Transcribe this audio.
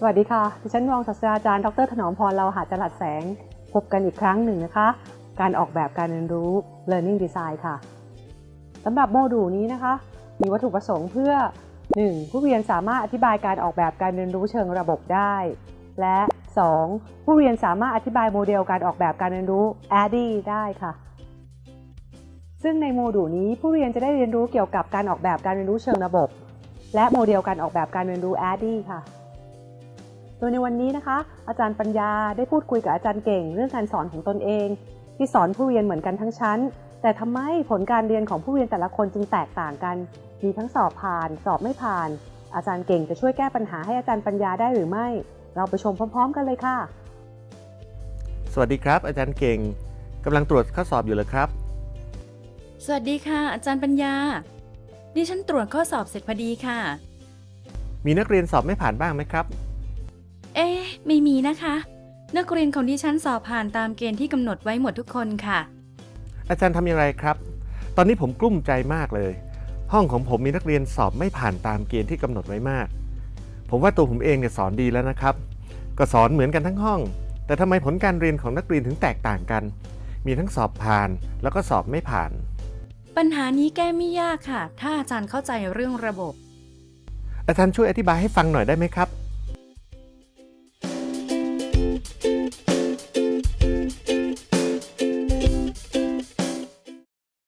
สวัสดีค่ะ ดิฉันรองศาสตราจารย์ ดร ถนอมพรเราหาจรัสแสง พบกันอีกครั้งหนึ่งนะคะ การออกแบบการเรียนรู้ Learning Design ค่ะสำหรับโมดูลนี้นะคะ มีวัตถุประสงค์เพื่อ 1. ผู้เรียนสามารถอธิบายการออกแบบการเรียนรู้เชิงระบบได้ และ 2. ผู้เรียนสามารถอธิบายโมเดลการออกแบบการเรียนรู้ ADDIE ได้ค่ะ ซึ่งในโมดูลนี้ผู้เรียนจะได้เรียนรู้เกี่ยวกับการออกแบบการเรียนรู้เชิงระบบ และโมเดลการออกแบบการเรียนรู้ ADDIE ค่ะ โดยในวันนี้นะคะ อาจารย์ปัญญาได้พูดคุยกับอาจารย์เก่ง เรื่องการสอนของตนเอง ที่สอนผู้เรียนเหมือนกันทั้งชั้น แต่ทำไมผลการเรียนของผู้เรียนแต่ละคนจึงแตกต่างกัน มีทั้งสอบผ่าน สอบไม่ผ่าน อาจารย์เก่งจะช่วยแก้ปัญหาให้อาจารย์ปัญญาได้หรือไม่ เราไปชมพร้อม ๆ กันเลยค่ะ สวัสดีครับ อาจารย์เก่งกำลังตรวจข้อสอบอยู่เลยครับ สวัสดีค่ะ อาจารย์ปัญญาดิฉันตรวจข้อสอบเสร็จพอดีค่ะ มีนักเรียนสอบไม่ผ่านบ้างไหมครับเอ๊ะ ไม่มีนะคะ นักเรียนของดิฉันสอบผ่านตามเกณฑ์ที่กำหนดไว้หมดทุกคนค่ะ อาจารย์ทำอย่างไรครับ ตอนนี้ผมกลุ้มใจมากเลย ห้องของผมมีนักเรียนสอบไม่ผ่านตามเกณฑ์ที่กำหนดไว้มาก ผมว่าตัวผมเองเนี่ยสอนดีแล้วนะครับ ก็สอนเหมือนกันทั้งห้อง แต่ทำไมผลการเรียนของนักเรียนถึงแตกต่างกัน มีทั้งสอบผ่านแล้วก็สอบไม่ผ่าน ปัญหานี้แก้ไม่ยากค่ะ ถ้าอาจารย์เข้าใจเรื่องระบบ อาจารย์ช่วยอธิบายให้ฟังหน่อยได้ไหมครับ